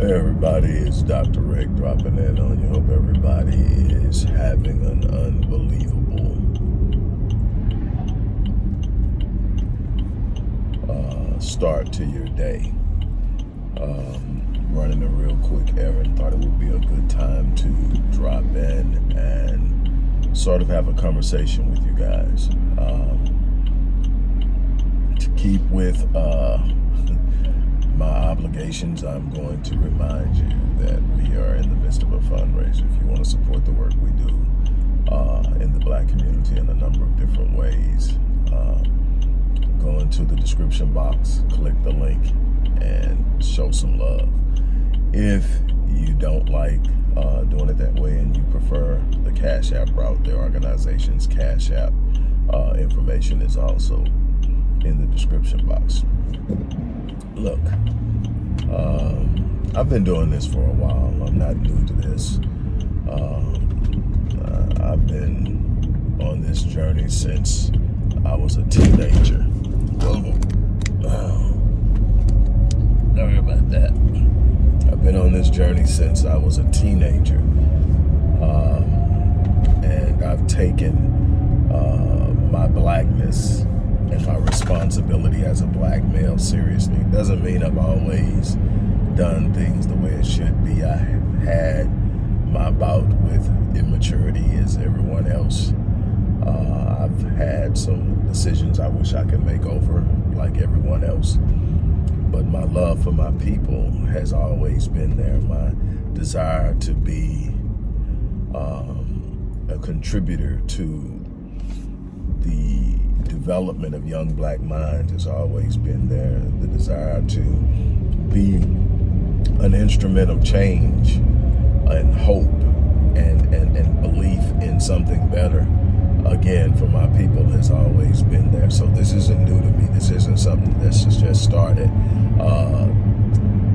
Hey everybody, it's Dr. Rick dropping in on you. Hope everybody is having an unbelievable uh, start to your day. Um, running a real quick errand, thought it would be a good time to drop in and sort of have a conversation with you guys. Um, to keep with uh, my obligations, I'm going to remind you that we are in the midst of a fundraiser. If you want to support the work we do uh, in the black community in a number of different ways, uh, go into the description box, click the link, and show some love. If you don't like uh, doing it that way and you prefer the Cash App route, their organization's Cash App uh, information is also in the description box look, um, I've been doing this for a while. I'm not new to this. Um, uh, I've been on this journey since I was a teenager. Oh, oh. Sorry about that. I've been on this journey since I was a teenager. Um, and I've taken uh, my blackness and my responsibility as a black male seriously. Doesn't mean I've always done things the way it should be. I have had my bout with immaturity as everyone else. Uh, I've had some decisions I wish I could make over like everyone else. But my love for my people has always been there. My desire to be um, a contributor to the development of young black minds has always been there. The desire to be an instrument of change and hope and, and, and belief in something better again for my people has always been there. So this isn't new to me. This isn't something that's just started uh,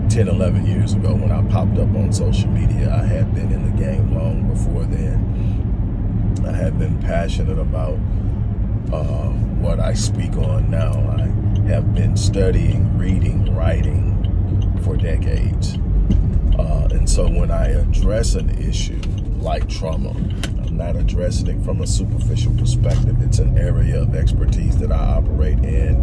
10, 11 years ago when I popped up on social media. I had been in the game long before then. I had been passionate about uh, what I speak on now. I have been studying, reading, writing for decades. Uh, and so when I address an issue like trauma, I'm not addressing it from a superficial perspective. It's an area of expertise that I operate in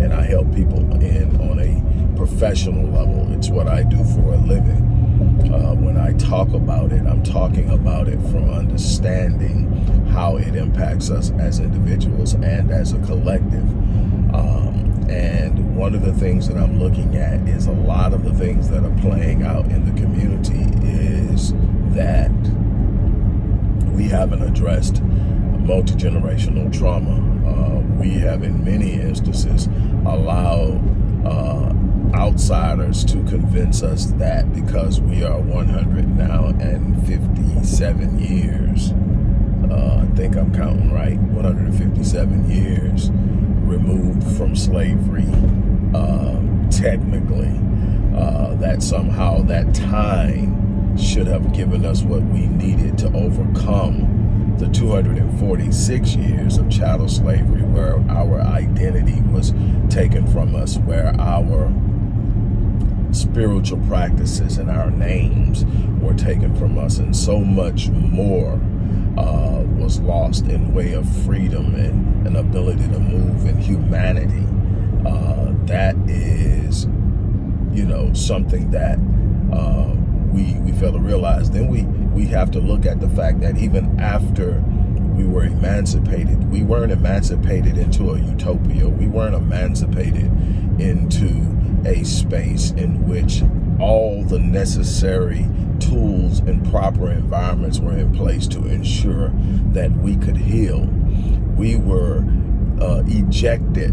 and I help people in on a professional level. It's what I do for a living. Uh, when I talk about it, I'm talking about it from understanding how it impacts us as individuals and as a collective. Um, and one of the things that I'm looking at is a lot of the things that are playing out in the community is that we haven't addressed multi-generational trauma. Uh, we have in many instances allowed uh, outsiders to convince us that because we are 100 now and 57 years uh, I think I'm counting right, 157 years removed from slavery, uh, technically, uh, that somehow that time should have given us what we needed to overcome the 246 years of chattel slavery where our identity was taken from us, where our spiritual practices and our names were taken from us and so much more uh, was lost in way of freedom and an ability to move in humanity. Uh, that is, you know, something that uh, we we fail to realize. Then we we have to look at the fact that even after we were emancipated, we weren't emancipated into a utopia. We weren't emancipated into a space in which all the necessary tools and proper environments were in place to ensure that we could heal. We were uh, ejected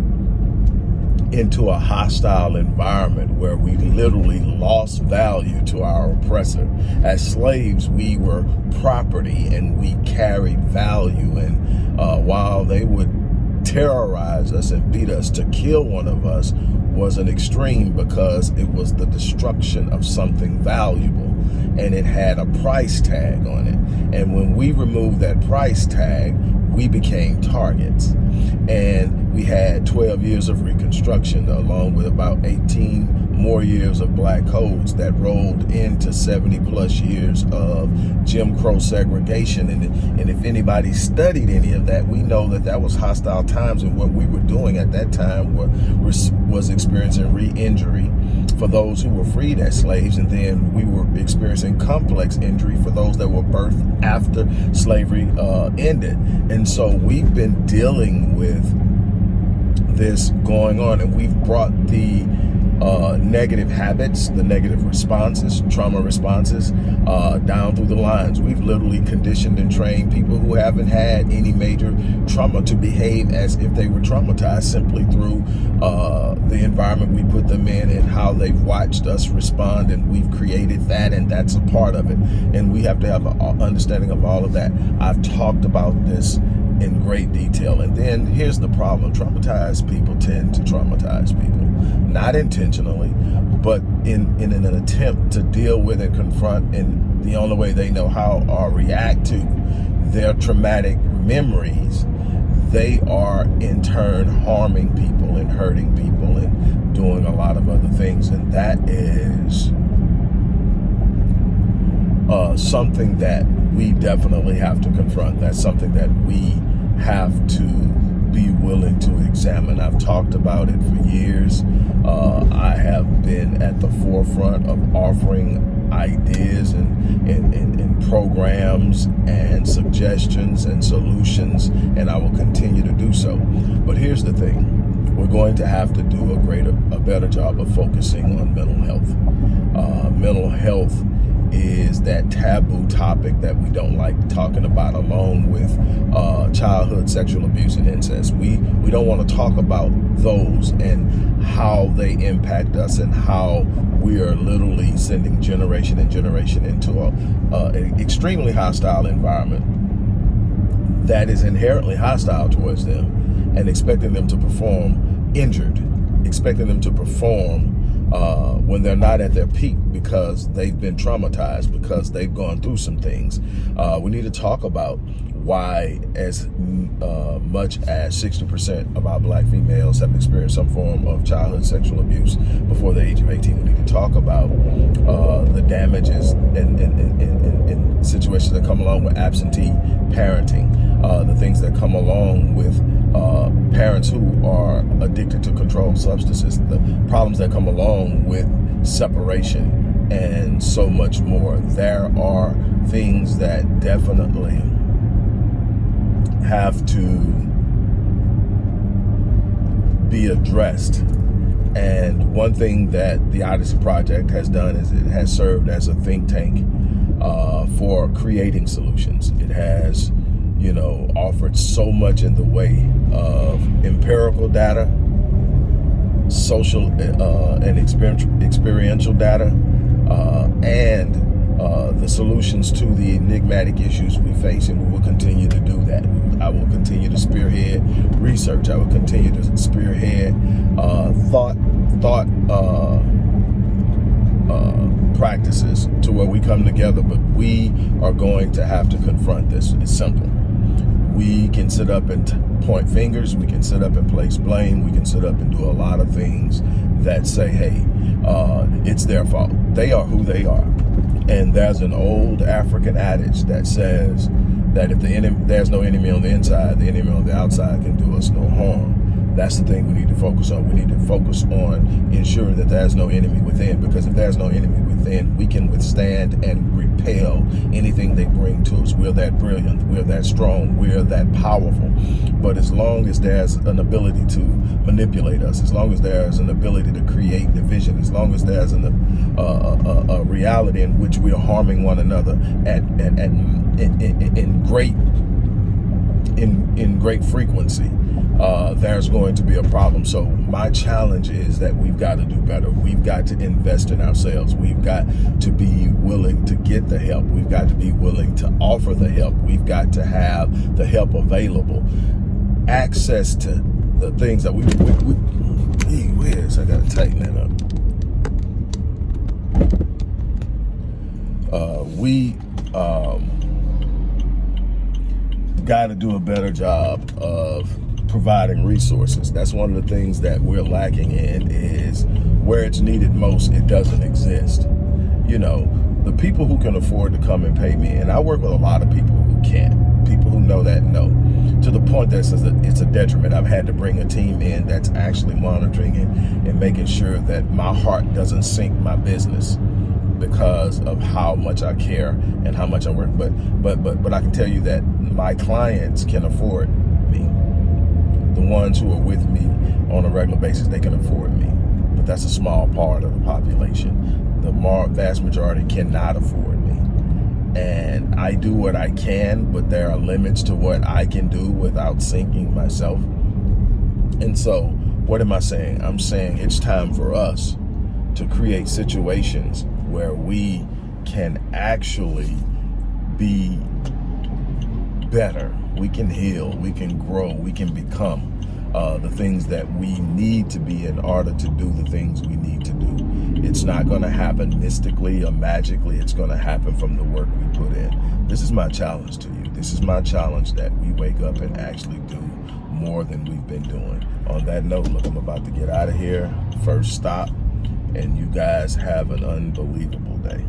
into a hostile environment where we literally lost value to our oppressor. As slaves, we were property and we carried value. And uh, while they would terrorize us and beat us to kill one of us, was an extreme because it was the destruction of something valuable and it had a price tag on it. And when we removed that price tag, we became targets. And we had 12 years of Reconstruction along with about 18 more years of black codes that rolled into 70 plus years of Jim Crow segregation. And, and if anybody studied any of that, we know that that was hostile times and what we were doing at that time were, was experiencing re-injury for those who were freed as slaves. And then we were experiencing complex injury for those that were birthed after slavery uh, ended. And so we've been dealing with this going on and we've brought the uh, negative habits, the negative responses, trauma responses uh, down through the lines. We've literally conditioned and trained people who haven't had any major trauma to behave as if they were traumatized simply through uh, the environment we put them in and how they've watched us respond and we've created that and that's a part of it. And we have to have an understanding of all of that. I've talked about this in great detail. And then here's the problem. Traumatized people tend to traumatize people. Not intentionally, but in, in an attempt to deal with and confront in the only way they know how or react to their traumatic memories, they are in turn harming people and hurting people and doing a lot of other things. And that is uh, something that we definitely have to confront. That's something that we have to be willing to examine. I've talked about it for years. Uh, I have been at the forefront of offering ideas and, and, and, and, programs and suggestions and solutions, and I will continue to do so. But here's the thing. We're going to have to do a greater, a better job of focusing on mental health. Uh, mental health is that taboo topic that we don't like talking about along with uh, childhood sexual abuse and incest. We, we don't want to talk about those and how they impact us and how we are literally sending generation and generation into a, uh, an extremely hostile environment that is inherently hostile towards them and expecting them to perform injured, expecting them to perform uh, when they're not at their peak because they've been traumatized, because they've gone through some things. Uh, we need to talk about why as uh, much as 60% of our black females have experienced some form of childhood sexual abuse before the age of 18. We need to talk about uh, the damages and, situations that come along with absentee parenting, uh, the things that come along with uh, parents who are addicted to controlled substances, the problems that come along with separation and so much more. There are things that definitely have to be addressed. And one thing that the Odyssey Project has done is it has served as a think tank uh, for creating solutions. It has, you know, offered so much in the way of empirical data, social uh, and experiential data, uh, and uh, the solutions to the enigmatic issues we face, and we will continue to do that. I will continue to spearhead research. I will continue to spearhead uh, thought, thought uh, uh, practices to where we come together. But we are going to have to confront this. It's simple. We can sit up and point fingers. We can sit up and place blame. We can sit up and do a lot of things that say, hey, uh, it's their fault. They are who they are. And there's an old African adage that says that if the enemy, there's no enemy on the inside, the enemy on the outside can do us no harm. That's the thing we need to focus on. We need to focus on ensuring that there's no enemy within because if there's no enemy within, we can withstand and repel anything they bring to us. We're that brilliant, we're that strong, we're that powerful. But as long as there's an ability to manipulate us, as long as there's an ability to create division, as long as there's an, uh, a, a, reality in which we are harming one another at, at, at in, in, in great in in great frequency, uh, there's going to be a problem. So my challenge is that we've got to do better. We've got to invest in ourselves. We've got to be willing to get the help. We've got to be willing to offer the help. We've got to have the help available. Access to the things that we, we, we gee whiz, I got to tighten that up. Uh, we, um, got to do a better job of providing resources. That's one of the things that we're lacking in is where it's needed most, it doesn't exist. You know, the people who can afford to come and pay me, and I work with a lot of people who can't. People who know that know. To the point that it's a, it's a detriment. I've had to bring a team in that's actually monitoring it and making sure that my heart doesn't sink my business because of how much I care and how much I work. But but but but I can tell you that my clients can afford me. The ones who are with me on a regular basis, they can afford me. But that's a small part of the population the vast majority cannot afford me. And I do what I can, but there are limits to what I can do without sinking myself. And so, what am I saying? I'm saying it's time for us to create situations where we can actually be better. We can heal, we can grow, we can become uh, the things that we need to be in order to do the things we need to do. It's not going to happen mystically or magically. It's going to happen from the work we put in. This is my challenge to you. This is my challenge that we wake up and actually do more than we've been doing. On that note, look, I'm about to get out of here. First stop. And you guys have an unbelievable day.